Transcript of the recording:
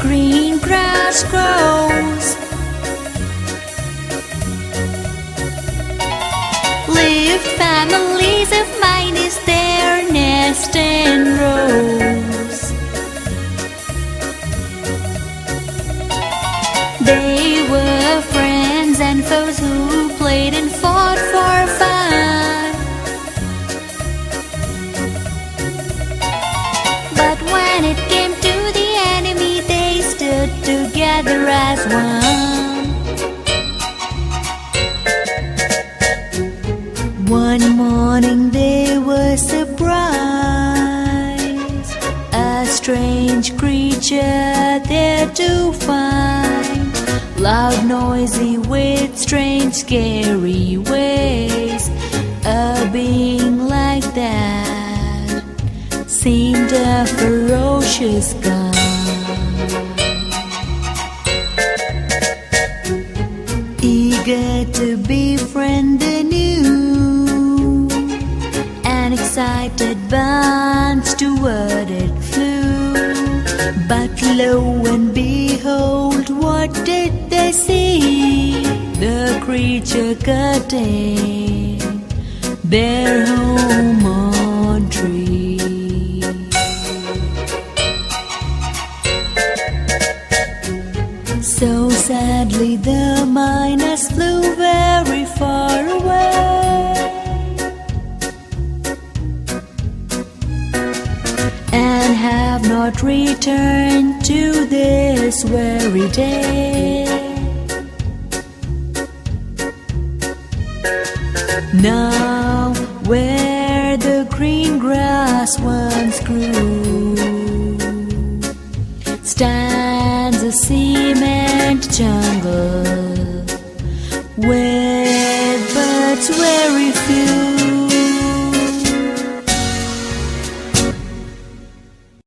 green grass grows. Live families of mine is their nest and rose. They were friends and foes who played and fought for together as one. One morning they were surprised. A strange creature there to find. Loud, noisy, with strange, scary ways. A being like that seemed a ferocious god. To befriend the new, an excited bunch toward it flew. But lo and behold, what did they see? The creature cutting their home on tree. So sadly, the mynas And have not returned to this weary day. Now, where the green grass once grew stands a cement jungle with birds very few.